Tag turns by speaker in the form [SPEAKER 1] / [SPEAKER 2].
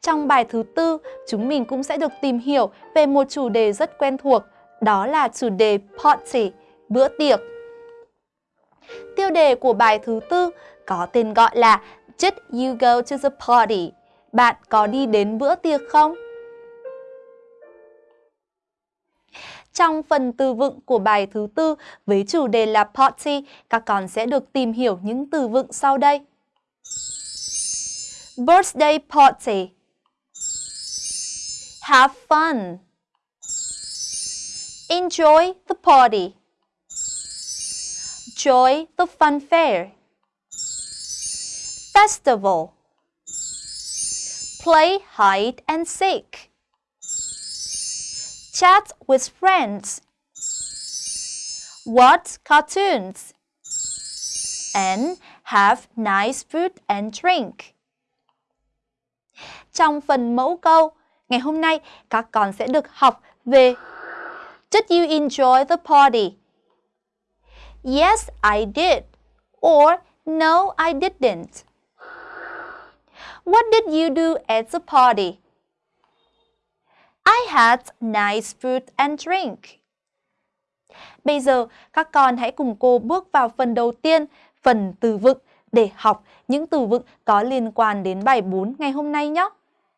[SPEAKER 1] Trong bài thứ tư, chúng mình cũng sẽ được tìm hiểu về một chủ đề rất quen thuộc, đó là chủ đề party, bữa tiệc. Tiêu đề của bài thứ tư có tên gọi là Did you go to the party? Bạn có đi đến bữa tiệc không? Trong phần từ vựng của bài thứ tư với chủ đề là party, các con sẽ được tìm hiểu những từ vựng sau đây. Birthday party Have fun. Enjoy the party. Joy the fun fair. Festival. Play hide and seek. Chat with friends, watch cartoons, and have nice food and drink. Trong phần mẫu câu, ngày hôm nay các con sẽ được học về Did you enjoy the party? Yes, I did. Or No, I didn't. What did you do at the party? I had nice food and drink. Bây giờ, các con hãy cùng cô bước vào phần đầu tiên, phần từ vựng để học những từ vựng có liên quan đến bài 4 ngày hôm nay nhé.